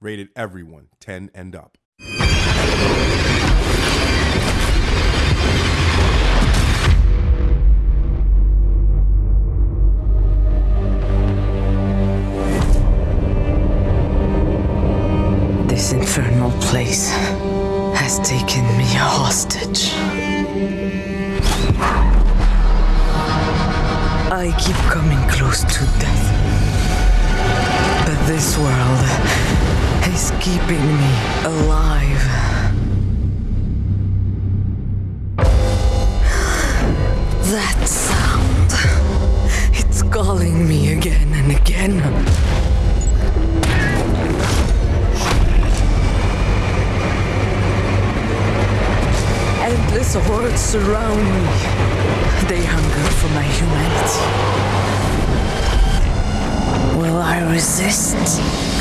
Rated everyone 10 and up. This infernal place has taken me a hostage. I keep coming close to death. Keeping me alive. That sound. It's calling me again and again. Endless hordes surround me. They hunger for my humanity. Will I resist?